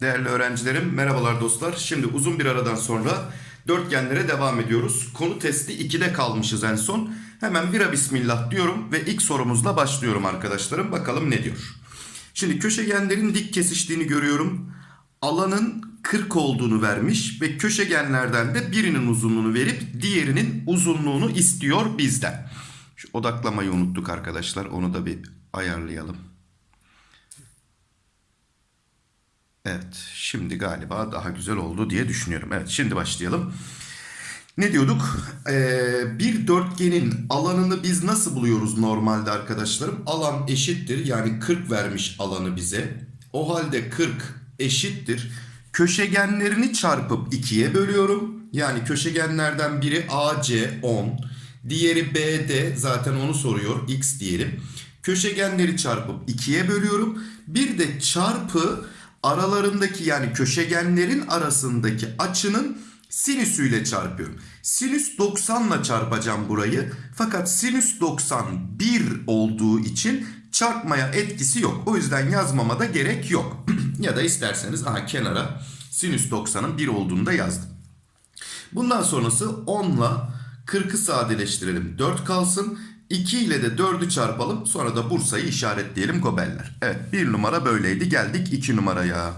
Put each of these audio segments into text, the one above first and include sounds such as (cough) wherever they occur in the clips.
Değerli öğrencilerim, merhabalar dostlar. Şimdi uzun bir aradan sonra dörtgenlere devam ediyoruz. Konu testi 2'de kalmışız en son. Hemen vira bismillah diyorum ve ilk sorumuzla başlıyorum arkadaşlarım. Bakalım ne diyor. Şimdi köşegenlerin dik kesiştiğini görüyorum. Alanın 40 olduğunu vermiş ve köşegenlerden de birinin uzunluğunu verip diğerinin uzunluğunu istiyor bizden. Şu odaklamayı unuttuk arkadaşlar. Onu da bir ayarlayalım. Evet şimdi galiba daha güzel oldu diye düşünüyorum. Evet şimdi başlayalım. Ne diyorduk? Ee, bir dörtgenin alanını biz nasıl buluyoruz normalde arkadaşlarım? Alan eşittir yani 40 vermiş alanı bize. O halde 40 eşittir. Köşegenlerini çarpıp 2'ye bölüyorum. Yani köşegenlerden biri AC 10. Diğeri BD zaten onu soruyor x diyelim. Köşegenleri çarpıp 2'ye bölüyorum. Bir de çarpı aralarındaki yani köşegenlerin arasındaki açının sinüsüyle çarpıyorum. Sinüs 90 ile çarpacağım burayı. Fakat sinüs 90 1 olduğu için çarpmaya etkisi yok. O yüzden yazmama da gerek yok. (clears throat) ya da isterseniz aha kenara sinüs 90'ın 1 olduğunu da yazdım. Bundan sonrası 10 ile 40'ı sadeleştirelim. 4 kalsın. 2 ile de 4'ü çarpalım. Sonra da Bursa'yı işaretleyelim gobeller. Evet bir numara böyleydi. Geldik 2 numaraya.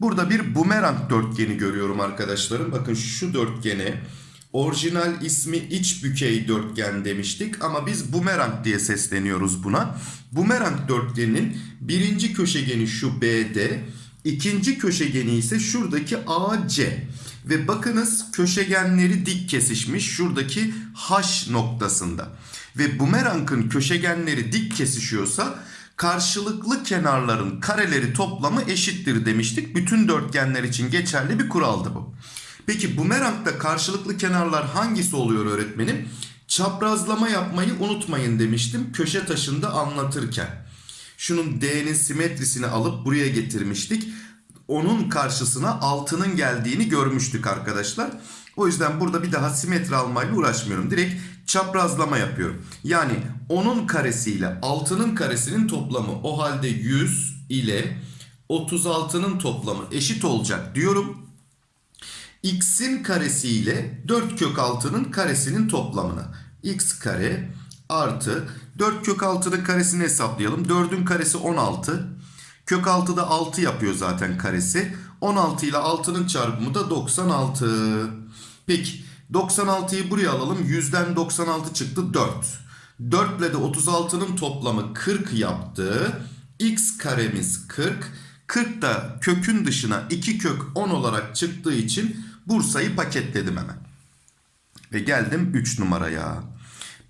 Burada bir bumerang dörtgeni görüyorum arkadaşlarım. Bakın şu dörtgene orijinal ismi iç bükey dörtgen demiştik. Ama biz bumerang diye sesleniyoruz buna. Bumerang dörtgenin birinci köşegeni şu BD. İkinci köşegeni ise şuradaki AC. Ve bakınız köşegenleri dik kesişmiş şuradaki H noktasında. Ve bumerangın köşegenleri dik kesişiyorsa karşılıklı kenarların kareleri toplamı eşittir demiştik. Bütün dörtgenler için geçerli bir kuraldı bu. Peki bumerangda karşılıklı kenarlar hangisi oluyor öğretmenim? Çaprazlama yapmayı unutmayın demiştim köşe taşında anlatırken. Şunun D'nin simetrisini alıp buraya getirmiştik. Onun karşısına altının geldiğini görmüştük arkadaşlar. O yüzden burada bir daha simetri almayla uğraşmıyorum. Direkt çaprazlama yapıyorum. Yani onun karesiyle altının karesinin toplamı o halde 100 ile 36'nın toplamı eşit olacak diyorum. X'in karesi ile 4 kök 6'nın karesinin toplamına. X kare artı 4 kök 6'nın karesini hesaplayalım. 4'ün karesi 16. Kök 6'da 6 yapıyor zaten karesi. 16 ile 6'nın çarpımı da 96. Peki 96'yı buraya alalım. 100'den 96 çıktı 4. 4 ile de 36'nın toplamı 40 yaptı. X karemiz 40. 40 da kökün dışına 2 kök 10 olarak çıktığı için Bursa'yı paketledim hemen. Ve geldim 3 numaraya.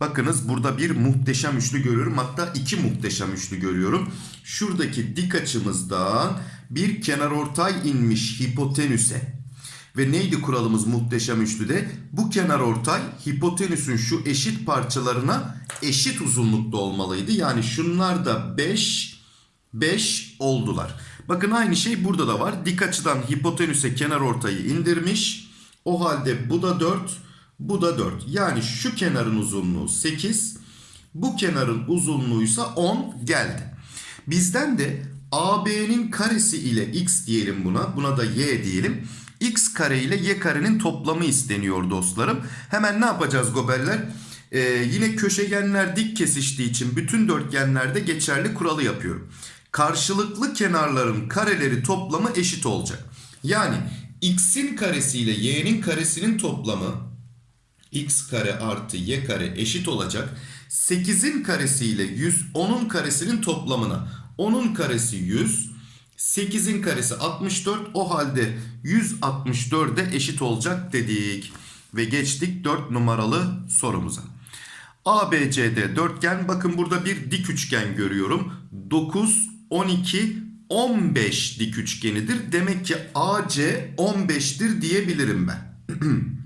Bakınız burada bir muhteşem üçlü görüyorum. Hatta iki muhteşem üçlü görüyorum. Şuradaki dik açımızdan bir kenarortay inmiş hipotenüse. Ve neydi kuralımız muhteşem üçlüde? Bu kenarortay hipotenüsün şu eşit parçalarına eşit uzunlukta olmalıydı. Yani şunlar da 5 5 oldular. Bakın aynı şey burada da var. Dik açıdan hipotenüse kenarortayı indirmiş. O halde bu da 4 bu da 4. Yani şu kenarın uzunluğu 8. Bu kenarın uzunluğuysa 10 geldi. Bizden de AB'nin karesi ile x diyelim buna. Buna da y diyelim. x kare ile y karenin toplamı isteniyor dostlarım. Hemen ne yapacağız gobeller? Ee, yine köşegenler dik kesiştiği için bütün dörtgenlerde geçerli kuralı yapıyorum. Karşılıklı kenarların kareleri toplamı eşit olacak. Yani x'in karesi ile y'nin karesinin toplamı x kare artı y kare eşit olacak. 8'in karesi ile 110'un karesinin toplamına. 10'un karesi 100. 8'in karesi 64. O halde 164'e eşit olacak dedik. Ve geçtik 4 numaralı sorumuza. ABCD dörtgen. Bakın burada bir dik üçgen görüyorum. 9, 12, 15 dik üçgenidir. Demek ki AC 15'tir diyebilirim ben. (clears throat)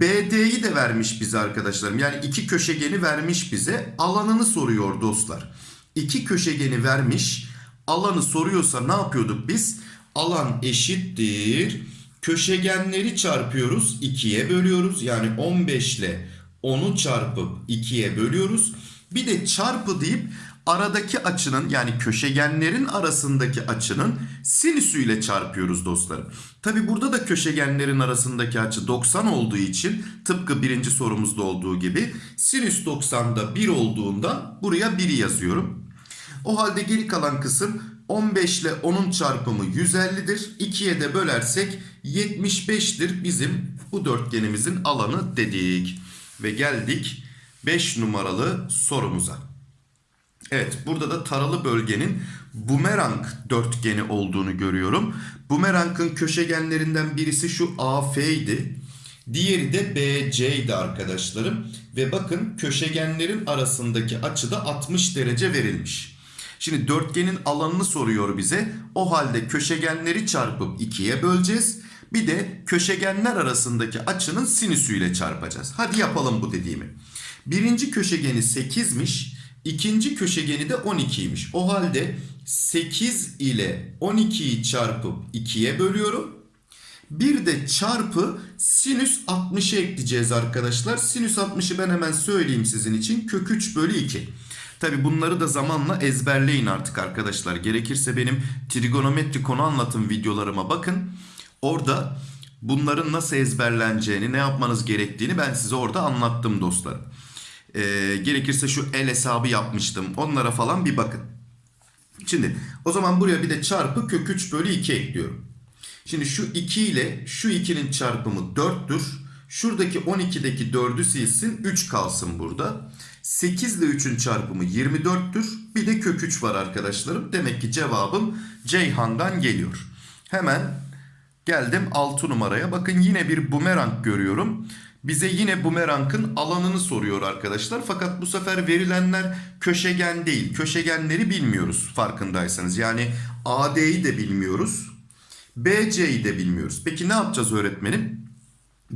BD'yi de vermiş bize arkadaşlarım. Yani iki köşegeni vermiş bize. Alanını soruyor dostlar. İki köşegeni vermiş. Alanı soruyorsa ne yapıyorduk biz? Alan eşittir. Köşegenleri çarpıyoruz. 2'ye bölüyoruz. Yani 15 ile 10'u çarpıp 2'ye bölüyoruz. Bir de çarpı deyip aradaki açının yani köşegenlerin arasındaki açının sinüsüyle çarpıyoruz dostlarım. Tabi burada da köşegenlerin arasındaki açı 90 olduğu için tıpkı birinci sorumuzda olduğu gibi sinüs 90'da 1 olduğunda buraya 1'i yazıyorum. O halde geri kalan kısım 15 ile 10'un çarpımı 150'dir. 2'ye de bölersek 75'tir bizim bu dörtgenimizin alanı dedik. Ve geldik 5 numaralı sorumuza. Evet burada da taralı bölgenin bumerang dörtgeni olduğunu görüyorum. Bumerangın köşegenlerinden birisi şu AF idi. Diğeri de BC arkadaşlarım. Ve bakın köşegenlerin arasındaki açıda 60 derece verilmiş. Şimdi dörtgenin alanını soruyor bize. O halde köşegenleri çarpıp 2'ye böleceğiz. Bir de köşegenler arasındaki açının sinüsüyle çarpacağız. Hadi yapalım bu dediğimi. Birinci köşegeni 8'miş. İkinci köşegeni de 12'ymiş. O halde 8 ile 12'yi çarpıp 2'ye bölüyorum. Bir de çarpı sinüs 60'ı ekleyeceğiz arkadaşlar. Sinüs 60'ı ben hemen söyleyeyim sizin için. Kök 3 bölü 2. Tabi bunları da zamanla ezberleyin artık arkadaşlar. Gerekirse benim trigonometri konu anlatım videolarıma bakın. Orada bunların nasıl ezberleneceğini, ne yapmanız gerektiğini ben size orada anlattım dostlarım. Ee, gerekirse şu el hesabı yapmıştım. Onlara falan bir bakın. Şimdi o zaman buraya bir de çarpı kök 3 bölü 2 ekliyorum. Şimdi şu 2 ile şu 2'nin çarpımı 4'tür. Şuradaki 12'deki 4'ü silsin 3 kalsın burada. 8 ile 3'ün çarpımı 24'tür. Bir de kök 3 var arkadaşlarım. Demek ki cevabım Ceyhan'dan geliyor. Hemen geldim 6 numaraya. Bakın yine bir bumerang görüyorum. Bize yine bumerangın alanını soruyor arkadaşlar. Fakat bu sefer verilenler köşegen değil. Köşegenleri bilmiyoruz farkındaysanız. Yani AD'yi de bilmiyoruz. BC'yi de bilmiyoruz. Peki ne yapacağız öğretmenim?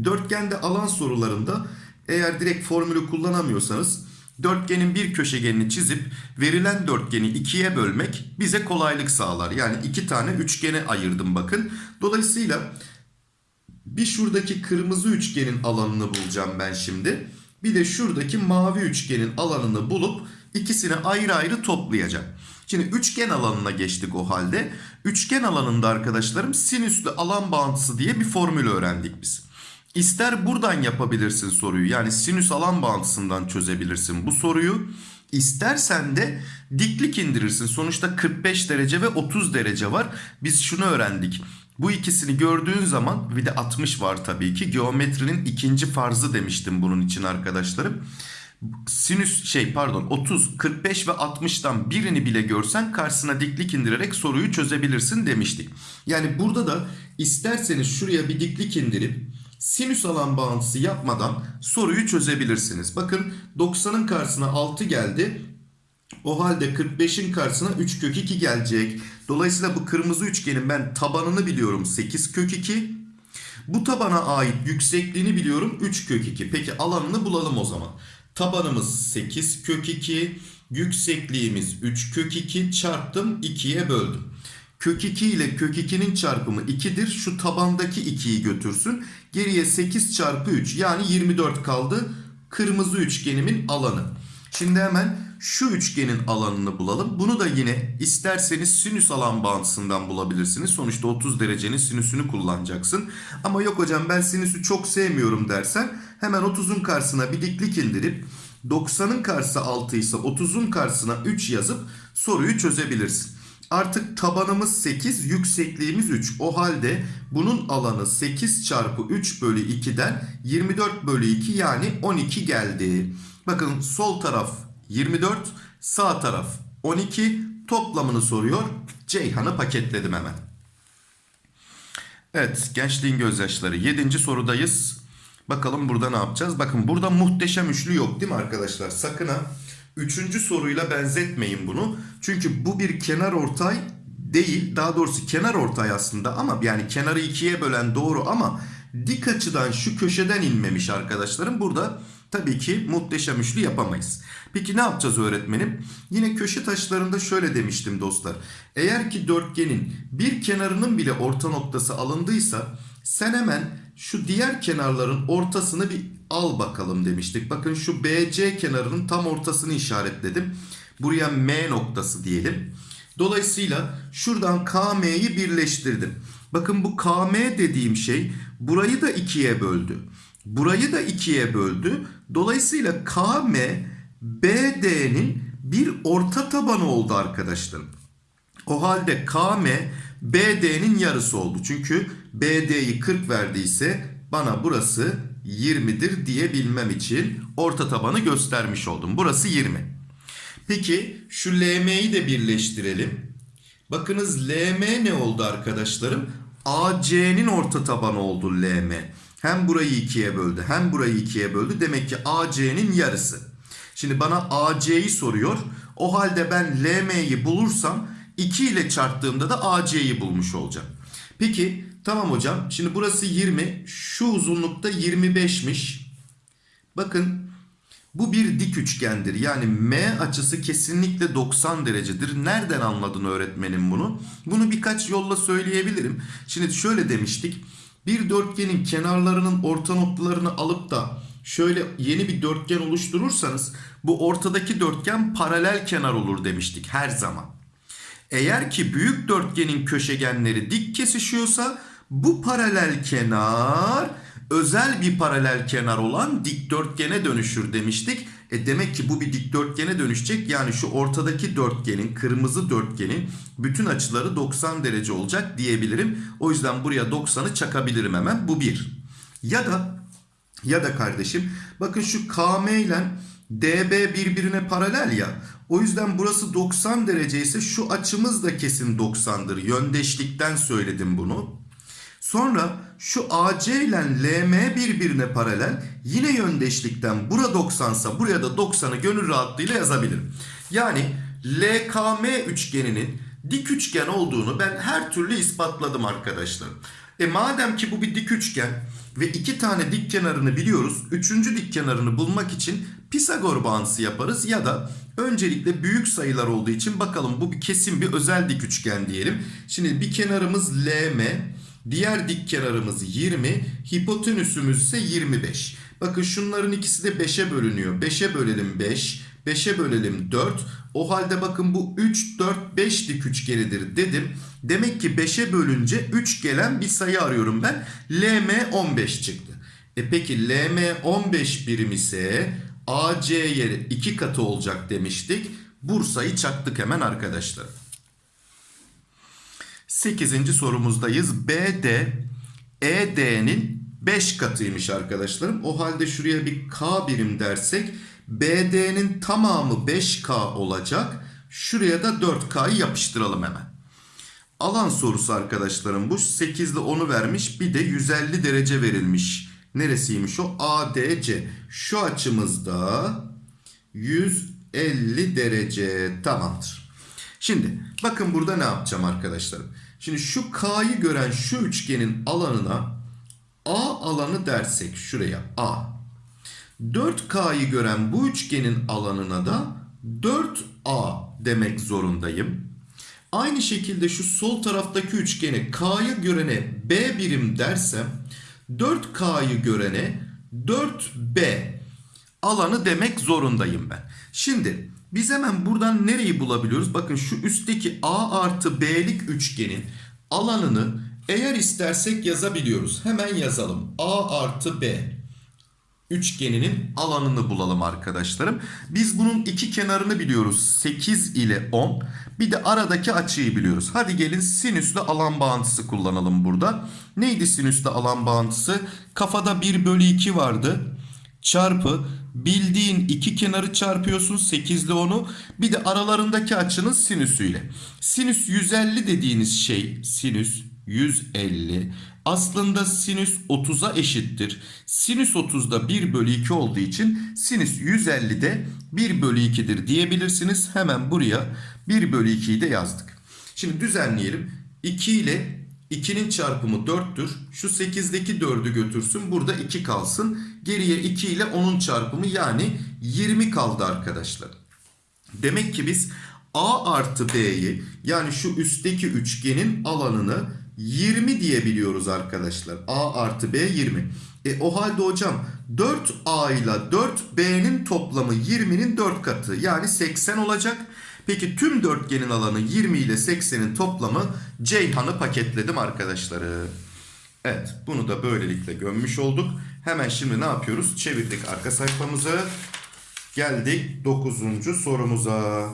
Dörtgende alan sorularında eğer direkt formülü kullanamıyorsanız dörtgenin bir köşegenini çizip verilen dörtgeni ikiye bölmek bize kolaylık sağlar. Yani iki tane üçgene ayırdım bakın. Dolayısıyla bir şuradaki kırmızı üçgenin alanını bulacağım ben şimdi. Bir de şuradaki mavi üçgenin alanını bulup ikisini ayrı ayrı toplayacağım. Şimdi üçgen alanına geçtik o halde. Üçgen alanında arkadaşlarım sinüslü alan bağıntısı diye bir formül öğrendik biz. İster buradan yapabilirsin soruyu yani sinüs alan bağıntısından çözebilirsin bu soruyu. İstersen de diklik indirirsin. Sonuçta 45 derece ve 30 derece var. Biz şunu öğrendik. Bu ikisini gördüğün zaman bir de 60 var tabii ki. Geometrinin ikinci farzı demiştim bunun için arkadaşlarım. Sinüs şey pardon 30, 45 ve 60'tan birini bile görsen karşısına diklik indirerek soruyu çözebilirsin demiştik. Yani burada da isterseniz şuraya bir diklik indirip sinüs alan bağıntısı yapmadan soruyu çözebilirsiniz. Bakın 90'ın karşısına 6 geldi. O halde 45'in karşısına 3 kök 2 gelecek. Dolayısıyla bu kırmızı üçgenin ben tabanını biliyorum 8 kök 2. Bu tabana ait yüksekliğini biliyorum 3 kök 2. Peki alanını bulalım o zaman. Tabanımız 8 kök 2. Yüksekliğimiz 3 kök 2 çarptım 2'ye böldüm. Kök 2 ile kök 2'nin çarpımı 2'dir. Şu tabandaki 2'yi götürsün. Geriye 8 çarpı 3 yani 24 kaldı. Kırmızı üçgenimin alanı. Şimdi hemen şu üçgenin alanını bulalım. Bunu da yine isterseniz sinüs alan bağıntısından bulabilirsiniz. Sonuçta 30 derecenin sinüsünü kullanacaksın. Ama yok hocam ben sinüsü çok sevmiyorum dersen hemen 30'un karşısına bir diklik indirip 90'ın karşısı 6 ise 30'un karşısına 3 yazıp soruyu çözebilirsin. Artık tabanımız 8, yüksekliğimiz 3. O halde bunun alanı 8 çarpı 3 bölü 2'den 24 bölü 2 yani 12 geldi. Bakın sol taraf 24, sağ taraf 12 toplamını soruyor. Ceyhan'ı paketledim hemen. Evet gençliğin gözyaşları 7. sorudayız. Bakalım burada ne yapacağız? Bakın burada muhteşem üçlü yok değil mi arkadaşlar? Sakın ha. Üçüncü soruyla benzetmeyin bunu. Çünkü bu bir kenar ortay değil. Daha doğrusu kenar ortay aslında ama yani kenarı ikiye bölen doğru ama dik açıdan şu köşeden inmemiş arkadaşlarım. Burada tabii ki muhteşem üçlü yapamayız. Peki ne yapacağız öğretmenim? Yine köşe taşlarında şöyle demiştim dostlar. Eğer ki dörtgenin bir kenarının bile orta noktası alındıysa sen hemen şu diğer kenarların ortasını bir al bakalım demiştik. Bakın şu BC kenarının tam ortasını işaretledim. Buraya M noktası diyelim. Dolayısıyla şuradan KM'yi birleştirdim. Bakın bu KM dediğim şey burayı da ikiye böldü. Burayı da ikiye böldü. Dolayısıyla KM BD'nin bir orta tabanı oldu arkadaşlarım. O halde KM BD'nin yarısı oldu. Çünkü BD'yi 40 verdiyse bana burası 20'dir diyebilmem için orta tabanı göstermiş oldum. Burası 20. Peki şu LM'yi de birleştirelim. Bakınız LM ne oldu arkadaşlarım? AC'nin orta tabanı oldu LM. Hem burayı ikiye böldü hem burayı ikiye böldü. Demek ki AC'nin yarısı. Şimdi bana AC'yi soruyor. O halde ben LM'yi bulursam 2 ile çarptığımda da AC'yi bulmuş olacağım. Peki tamam hocam. Şimdi burası 20. Şu uzunlukta 25'miş. Bakın bu bir dik üçgendir. Yani M açısı kesinlikle 90 derecedir. Nereden anladın öğretmenim bunu? Bunu birkaç yolla söyleyebilirim. Şimdi şöyle demiştik. Bir dörtgenin kenarlarının orta noktalarını alıp da şöyle yeni bir dörtgen oluşturursanız bu ortadaki dörtgen paralel kenar olur demiştik her zaman. Eğer ki büyük dörtgenin köşegenleri dik kesişiyorsa bu paralel kenar özel bir paralel kenar olan dikdörtgene dönüşür demiştik. E demek ki bu bir dikdörtgene dönüşecek. Yani şu ortadaki dörtgenin, kırmızı dörtgenin bütün açıları 90 derece olacak diyebilirim. O yüzden buraya 90'ı çakabilirim hemen. Bu bir. Ya da ya da kardeşim bakın şu KM ile DB birbirine paralel ya. O yüzden burası 90 derece ise şu açımız da kesin 90'dır. Yöndeşlikten söyledim bunu. Sonra şu AC ile LM birbirine paralel. Yine yöndeşlikten bura 90 sa buraya da 90'ı gönül rahatlığıyla yazabilirim. Yani LKM üçgeninin dik üçgen olduğunu ben her türlü ispatladım arkadaşlar. E madem ki bu bir dik üçgen ve iki tane dik kenarını biliyoruz. Üçüncü dik kenarını bulmak için Pisagor bağıntısı yaparız ya da öncelikle büyük sayılar olduğu için bakalım bu bir kesin bir özel dik üçgen diyelim. Şimdi bir kenarımız LM, diğer dik kenarımız 20, hipotenüsümüz ise 25. Bakın şunların ikisi de 5'e bölünüyor. 5'e bölelim 5, 5'e bölelim 4. O halde bakın bu 3, 4, 5 dik üçgenidir dedim. Demek ki 5'e bölünce 3 gelen bir sayı arıyorum ben. LM 15 çıktı. E peki LM 15 birim ise AC yeri 2 katı olacak demiştik. Bursa'yı çaktık hemen arkadaşlar. 8. sorumuzdayız. BD ED'nin 5 katıymış arkadaşlarım. O halde şuraya bir K birim dersek BD'nin tamamı 5K olacak. Şuraya da 4K'yı yapıştıralım hemen. Alan sorusu arkadaşlarım bu. 8 ile 10'u vermiş. Bir de 150 derece verilmiş. Neresiymiş o? ADC. Şu açımızda 150 derece. Tamamdır. Şimdi bakın burada ne yapacağım arkadaşlarım. Şimdi şu K'yı gören şu üçgenin alanına A alanı dersek şuraya A. 4K'yı gören bu üçgenin alanına da 4A demek zorundayım. Aynı şekilde şu sol taraftaki üçgeni K'yı görene B birim dersem 4K'yı görene 4B alanı demek zorundayım ben. Şimdi biz hemen buradan nereyi bulabiliyoruz? Bakın şu üstteki A artı B'lik üçgenin alanını eğer istersek yazabiliyoruz. Hemen yazalım. A artı B üçgeninin alanını bulalım arkadaşlarım. Biz bunun iki kenarını biliyoruz. 8 ile 10. Bir de aradaki açıyı biliyoruz. Hadi gelin sinüslü alan bağıntısı kullanalım burada. Neydi sinüslü alan bağıntısı? Kafada 1 bölü 2 vardı. Çarpı bildiğin iki kenarı çarpıyorsun 8 ile 10'u. Bir de aralarındaki açının sinüsüyle. Sinüs 150 dediğiniz şey sinüs 150 aslında sinüs 30'a eşittir. Sinüs 30'da 1 bölü 2 olduğu için sinüs 150'de 1 bölü 2'dir diyebilirsiniz. Hemen buraya 1 bölü 2'yi de yazdık. Şimdi düzenleyelim. 2 ile 2'nin çarpımı 4'tür. Şu 8'deki 4'ü götürsün. Burada 2 kalsın. Geriye 2 ile 10'un çarpımı yani 20 kaldı arkadaşlar. Demek ki biz A artı B'yi yani şu üstteki üçgenin alanını 20 diyebiliyoruz arkadaşlar. A artı B 20. E o halde hocam 4A ile 4B'nin toplamı 20'nin 4 katı yani 80 olacak. Peki tüm dörtgenin alanı 20 ile 80'in toplamı Ceyhan'ı paketledim arkadaşları. Evet bunu da böylelikle gömmüş olduk. Hemen şimdi ne yapıyoruz? Çevirdik arka sayfamızı. Geldik 9. sorumuza.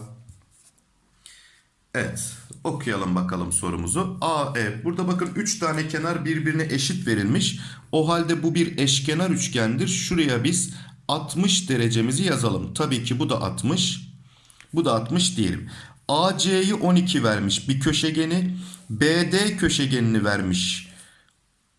Evet okuyalım bakalım sorumuzu. A, E. Burada bakın 3 tane kenar birbirine eşit verilmiş. O halde bu bir eşkenar üçgendir. Şuraya biz 60 derecemizi yazalım. Tabii ki bu da 60. Bu da 60 diyelim. AC'yi 12 vermiş bir köşegeni. BD köşegenini vermiş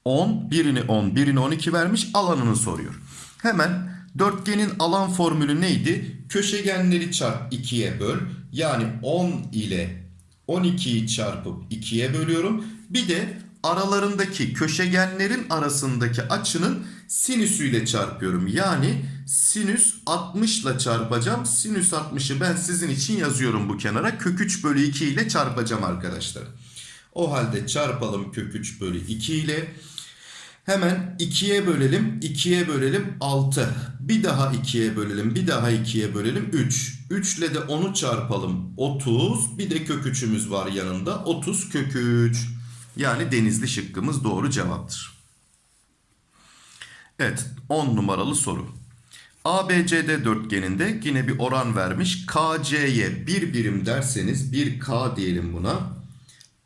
10, birini 10, birini 12 vermiş alanını soruyor. Hemen dörtgenin alan formülü neydi? Köşegenleri çarp 2'ye böl. Yani 10 ile 12'yi çarpıp 2'ye bölüyorum. Bir de aralarındaki köşegenlerin arasındaki açının sinüsüyle çarpıyorum. Yani sinüs 60 ile çarpacağım. Sinüs 60'ı ben sizin için yazıyorum bu kenara. Kök 3 bölü 2 ile çarpacağım arkadaşlar. O halde çarpalım kök 3 bölü 2 ile. Hemen 2'ye bölelim. 2'ye bölelim 6. Bir daha 2'ye bölelim. Bir daha 2'ye bölelim 3. 3 ile de 10'u çarpalım. 30. Bir de kök 3'ümüz var yanında. 30 kök 3. Yani denizli şıkkımız doğru cevaptır. Evet 10 numaralı soru. ABCD dörtgeninde yine bir oran vermiş. KC'ye bir birim derseniz 1K diyelim buna.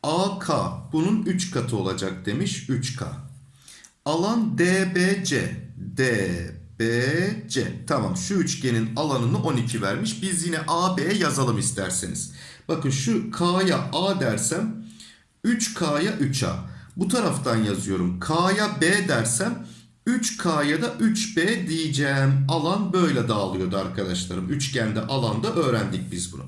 AK bunun 3 katı olacak demiş 3K. Alan DBC. DBC. Tamam şu üçgenin alanını 12 vermiş. Biz yine AB yazalım isterseniz. Bakın şu K'ya A dersem 3K'ya 3A. Bu taraftan yazıyorum. K'ya B dersem 3K'ya da 3B diyeceğim. Alan böyle dağılıyordu arkadaşlarım. Üçgende alanda öğrendik biz bunu.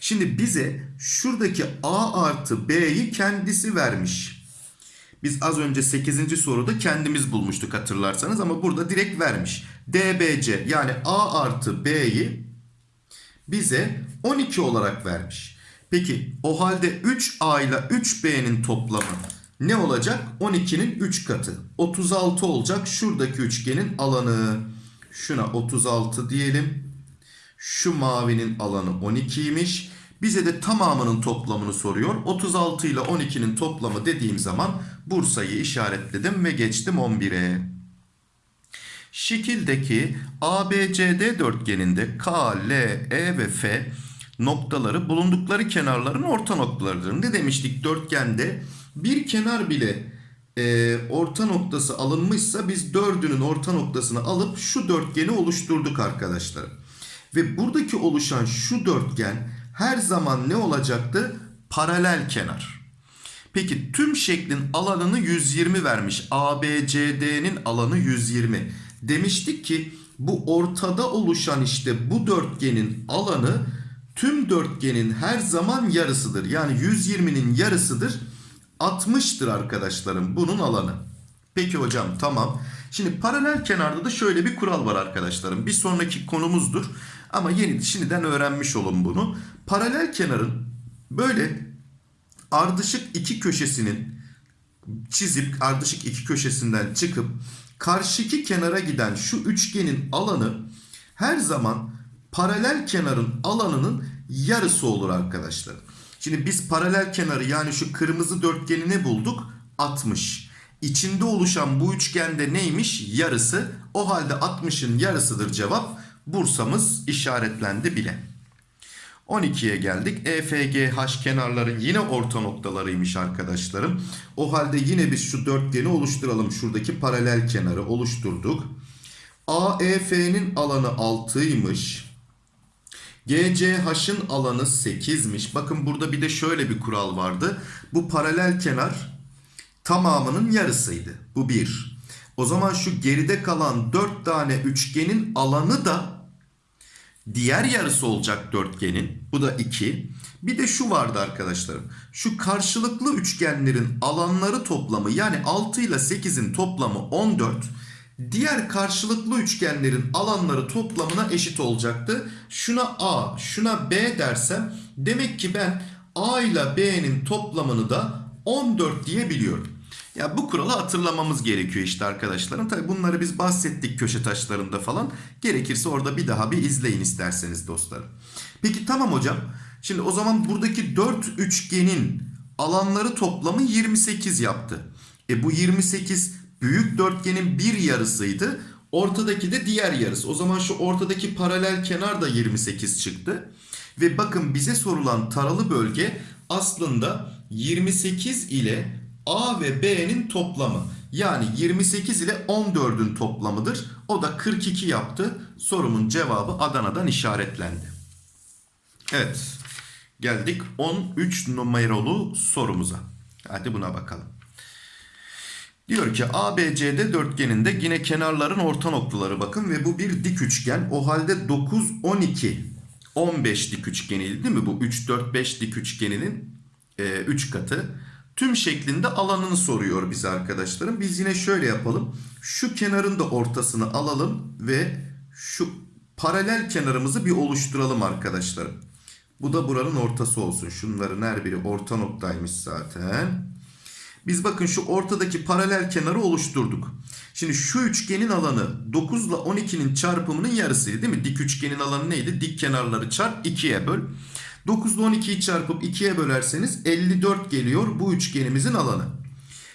Şimdi bize şuradaki A artı B'yi kendisi vermiş. Biz az önce 8. soruda kendimiz bulmuştuk hatırlarsanız ama burada direkt vermiş. DBC yani A artı B'yi bize 12 olarak vermiş. Peki o halde 3A ile 3B'nin toplamı ne olacak? 12'nin 3 katı. 36 olacak şuradaki üçgenin alanı. Şuna 36 diyelim. Şu mavinin alanı 12'ymiş. Bize de tamamının toplamını soruyor. 36 ile 12'nin toplamı dediğim zaman Bursa'yı işaretledim ve geçtim 11'e. Şekildeki ABCD dörtgeninde K, L, E ve F noktaları bulundukları kenarların orta noktalarıdır. Ne demiştik dörtgende? Bir kenar bile e, orta noktası alınmışsa biz dördünün orta noktasını alıp şu dörtgeni oluşturduk arkadaşlar. Ve buradaki oluşan şu dörtgen her zaman ne olacaktı? Paralel kenar. Peki tüm şeklin alanını 120 vermiş. ABCD'nin alanı 120. Demiştik ki bu ortada oluşan işte bu dörtgenin alanı tüm dörtgenin her zaman yarısıdır. Yani 120'nin yarısıdır. 60'tır arkadaşlarım bunun alanı. Peki hocam tamam. Şimdi paralel kenarda da şöyle bir kural var arkadaşlarım. Bir sonraki konumuzdur. Ama yeni şimdiden öğrenmiş olun bunu. Paralel kenarın böyle ardışık iki köşesinin çizip ardışık iki köşesinden çıkıp karşıki kenara giden şu üçgenin alanı her zaman paralel kenarın alanının yarısı olur arkadaşlar. Şimdi biz paralel kenarı yani şu kırmızı dörtgeni ne bulduk? 60. İçinde oluşan bu üçgende neymiş? Yarısı. O halde 60'ın yarısıdır cevap. Bursa'mız işaretlendi bile. 12'ye geldik. EFGH kenarları yine orta noktalarıymış arkadaşlarım. O halde yine biz şu dörtgeni oluşturalım. Şuradaki paralel kenarı oluşturduk. AEF'nin alanı 6'ymış. GCH'ın alanı 8'miş. Bakın burada bir de şöyle bir kural vardı. Bu paralel kenar tamamının yarısıydı. Bu 1. O zaman şu geride kalan 4 tane üçgenin alanı da diğer yarısı olacak dörtgenin. Bu da 2. Bir de şu vardı arkadaşlarım. Şu karşılıklı üçgenlerin alanları toplamı yani 6 ile 8'in toplamı 14. Diğer karşılıklı üçgenlerin alanları toplamına eşit olacaktı. Şuna A, şuna B dersem demek ki ben A ile B'nin toplamını da 14 diyebiliyorum. Ya bu kuralı hatırlamamız gerekiyor işte arkadaşlarım. Tabi bunları biz bahsettik köşe taşlarında falan. Gerekirse orada bir daha bir izleyin isterseniz dostlarım. Peki tamam hocam. Şimdi o zaman buradaki 4 üçgenin alanları toplamı 28 yaptı. E bu 28 büyük dörtgenin bir yarısıydı. Ortadaki de diğer yarısı. O zaman şu ortadaki paralel kenar da 28 çıktı. Ve bakın bize sorulan taralı bölge aslında 28 ile A ve B'nin toplamı. Yani 28 ile 14'ün toplamıdır. O da 42 yaptı. Sorumun cevabı Adana'dan işaretlendi. Evet. Geldik 13 numaralı sorumuza. Hadi buna bakalım. Diyor ki ABCD dörtgeninde yine kenarların orta noktaları bakın ve bu bir dik üçgen. O halde 9, 12, 15 dik üçgeniydi değil mi? Bu 3, 4, 5 dik üçgeninin 3 e, katı. Tüm şeklinde alanını soruyor bize arkadaşlarım. Biz yine şöyle yapalım. Şu kenarın da ortasını alalım ve şu paralel kenarımızı bir oluşturalım arkadaşlarım. Bu da buranın ortası olsun. Şunların her biri orta noktaymış zaten. Biz bakın şu ortadaki paralel kenarı oluşturduk. Şimdi şu üçgenin alanı 9 ile 12'nin çarpımının yarısıydı değil mi? Dik üçgenin alanı neydi? Dik kenarları çarp 2'ye böl. 9 ile 12'yi çarpıp 2'ye bölerseniz 54 geliyor bu üçgenimizin alanı.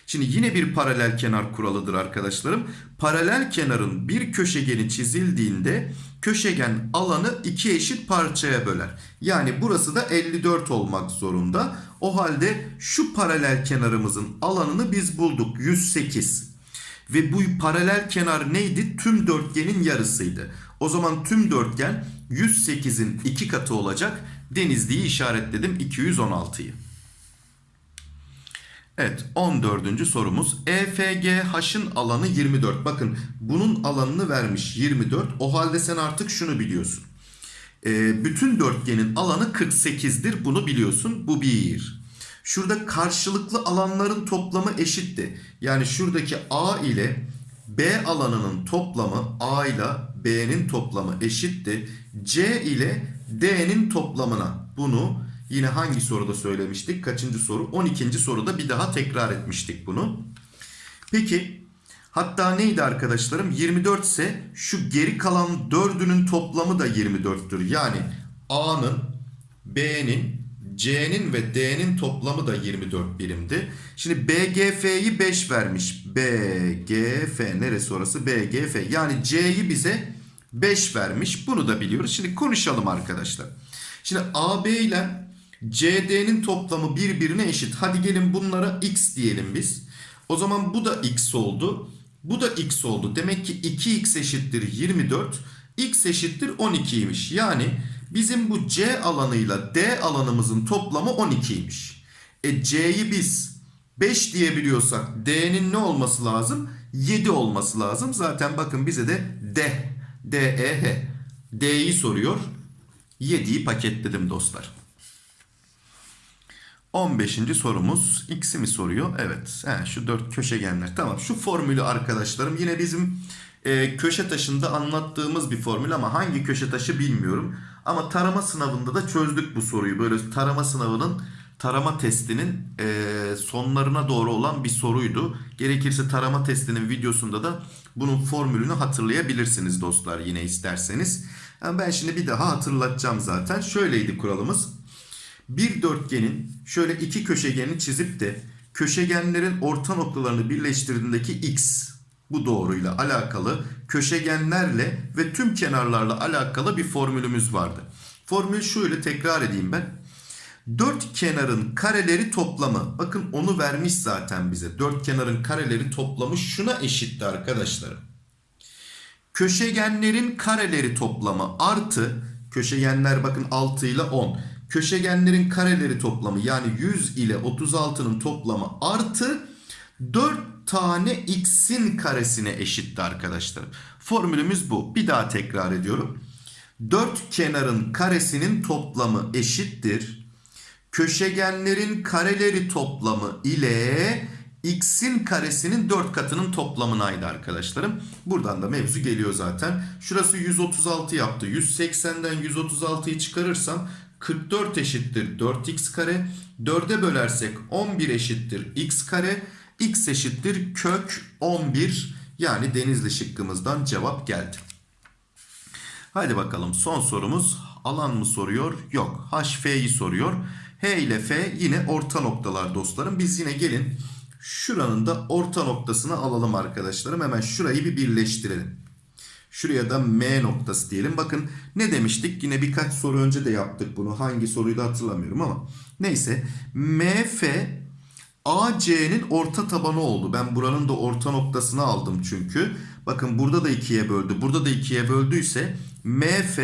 Şimdi yine bir paralel kenar kuralıdır arkadaşlarım. Paralel kenarın bir köşegeni çizildiğinde köşegen alanı iki eşit parçaya böler. Yani burası da 54 olmak zorunda. O halde şu paralel kenarımızın alanını biz bulduk 108. Ve bu paralel kenar neydi? Tüm dörtgenin yarısıydı. O zaman tüm dörtgen 108'in iki katı olacak. Denizli'yi işaretledim 216'yı. Evet 14. sorumuz. EFGH'ın alanı 24. Bakın bunun alanını vermiş 24. O halde sen artık şunu biliyorsun. E, bütün dörtgenin alanı 48'dir. Bunu biliyorsun. Bu bir. Şurada karşılıklı alanların toplamı eşitti. Yani şuradaki A ile B alanının toplamı A ile B'nin toplamı eşitti. C ile D'nin toplamına bunu yine hangi soruda söylemiştik? Kaçıncı soru? 12. soruda bir daha tekrar etmiştik bunu. Peki hatta neydi arkadaşlarım? 24 ise şu geri kalan 4'ünün toplamı da 24'tür. Yani A'nın, B'nin, C'nin ve D'nin toplamı da 24 birimdi. Şimdi BGF'yi 5 vermiş. BGF neresi orası? BGF yani C'yi bize 5 vermiş. Bunu da biliyoruz. Şimdi konuşalım arkadaşlar. Şimdi AB ile CD'nin toplamı birbirine eşit. Hadi gelin bunlara x diyelim biz. O zaman bu da x oldu. Bu da x oldu. Demek ki 2x eşittir 24. x eşittir 12'ymiş. Yani bizim bu C alanıyla D alanımızın toplamı 12'ymiş. E C'yi biz 5 diyebiliyorsak D'nin ne olması lazım? 7 olması lazım. Zaten bakın bize de D, D, E, H. D'yi soruyor. 7'yi paketledim dostlar. 15. sorumuz x'i mi soruyor? Evet. He, şu dört köşegenler. Tamam. Şu formülü arkadaşlarım yine bizim e, köşe taşında anlattığımız bir formül ama hangi köşe taşı bilmiyorum. Ama tarama sınavında da çözdük bu soruyu. Böyle tarama sınavının tarama testinin e, sonlarına doğru olan bir soruydu. Gerekirse tarama testinin videosunda da bunun formülünü hatırlayabilirsiniz dostlar yine isterseniz. Yani ben şimdi bir daha hatırlatacağım zaten. Şöyleydi kuralımız. Bir dörtgenin şöyle iki köşegeni çizip de köşegenlerin orta noktalarını birleştirdiğindeki x bu doğruyla alakalı köşegenlerle ve tüm kenarlarla alakalı bir formülümüz vardı. Formül şöyle tekrar edeyim ben. Dört kenarın kareleri toplamı. Bakın onu vermiş zaten bize. Dört kenarın kareleri toplamı şuna eşitti arkadaşlarım. Köşegenlerin kareleri toplamı artı köşegenler bakın 6 ile 10. Köşegenlerin kareleri toplamı yani 100 ile 36'nın toplamı artı 4 tane x'in karesine eşitti arkadaşlar. Formülümüz bu. Bir daha tekrar ediyorum. 4 kenarın karesinin toplamı eşittir. Köşegenlerin kareleri toplamı ile x'in karesinin 4 katının toplamınaydı arkadaşlarım. Buradan da mevzu geliyor zaten. Şurası 136 yaptı. 180'den 136'yı çıkarırsam 44 eşittir 4x kare. 4'e bölersek 11 eşittir x kare. x eşittir kök 11 yani denizli şıkkımızdan cevap geldi. Hadi bakalım son sorumuz alan mı soruyor? Yok. HF'yi soruyor. H ile F yine orta noktalar dostlarım. Biz yine gelin şuranın da orta noktasını alalım arkadaşlarım. Hemen şurayı bir birleştirelim. Şuraya da M noktası diyelim. Bakın ne demiştik? Yine birkaç soru önce de yaptık bunu. Hangi soruyu da hatırlamıyorum ama. Neyse. MF AC'nin orta tabanı oldu. Ben buranın da orta noktasını aldım çünkü. Bakın burada da ikiye böldü. Burada da ikiye böldüyse MF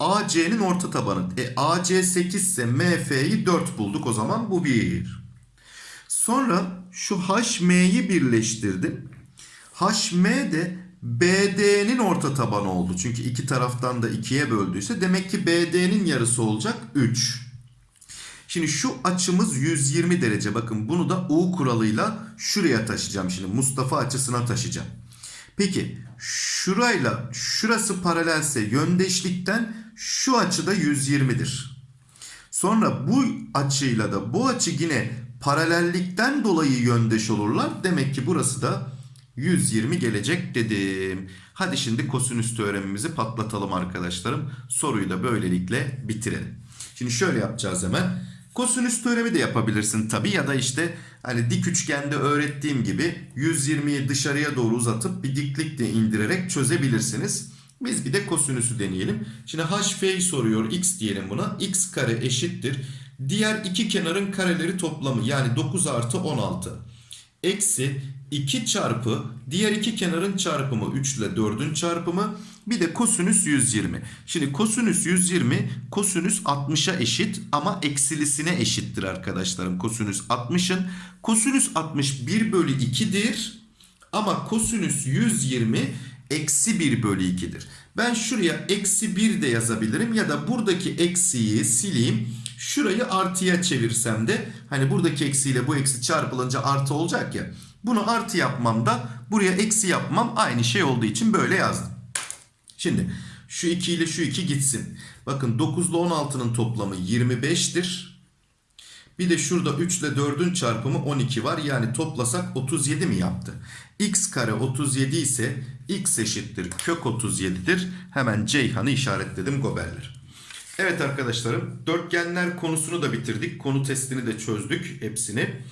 AC'nin orta tabanı. E AC 8 ise MF'yi 4 bulduk. O zaman bu 1. Sonra şu HM'yi birleştirdim. HM de BD'nin orta tabanı oldu. Çünkü iki taraftan da ikiye böldüyse demek ki BD'nin yarısı olacak 3. Şimdi şu açımız 120 derece. Bakın bunu da U kuralıyla şuraya taşıyacağım. Şimdi Mustafa açısına taşıyacağım. Peki şurayla şurası paralelse yöndeşlikten şu açı da 120'dir. Sonra bu açıyla da bu açı yine paralellikten dolayı yöndeş olurlar. Demek ki burası da 120 gelecek dedim. Hadi şimdi kosinüs teoremimizi patlatalım arkadaşlarım. Soruyu da böylelikle bitirelim. Şimdi şöyle yapacağız hemen. Kosinüs teoremi de yapabilirsin tabi ya da işte hani dik üçgende öğrettiğim gibi 120'yi dışarıya doğru uzatıp bir diklik de indirerek çözebilirsiniz. Biz bir de kosinüsü deneyelim. Şimdi HF'yi soruyor x diyelim buna. x kare eşittir. Diğer iki kenarın kareleri toplamı yani 9 artı 16. Eksi 2 çarpı diğer iki kenarın çarpımı 3 ile 4'ün çarpımı bir de kosinüs 120. Şimdi kosinüs 120 kosinüs 60'a eşit ama eksilisine eşittir arkadaşlarım. Kosinüs 60'ın kosinüs 60 1 bölü 2'dir ama kosinüs 120 eksi 1 bölü 2'dir. Ben şuraya eksi 1 de yazabilirim ya da buradaki eksiyi sileyim. Şurayı artıya çevirsem de hani buradaki eksiyle bu eksi çarpılınca artı olacak ya. Bunu artı yapmam da buraya eksi yapmam aynı şey olduğu için böyle yazdım. Şimdi şu 2 ile şu 2 gitsin. Bakın 9 ile 16'nın toplamı 25'tir. Bir de şurada 3 ile 4'ün çarpımı 12 var. Yani toplasak 37 mi yaptı? x kare 37 ise x eşittir kök 37'dir. Hemen Ceyhan'ı işaretledim goberler. Evet arkadaşlarım dörtgenler konusunu da bitirdik. Konu testini de çözdük hepsini.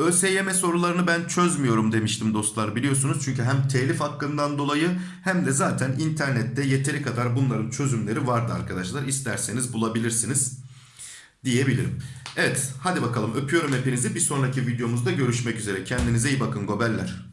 ÖSYM sorularını ben çözmüyorum demiştim dostlar biliyorsunuz. Çünkü hem telif hakkından dolayı hem de zaten internette yeteri kadar bunların çözümleri vardı arkadaşlar. İsterseniz bulabilirsiniz diyebilirim. Evet hadi bakalım öpüyorum hepinizi. Bir sonraki videomuzda görüşmek üzere. Kendinize iyi bakın gobeller.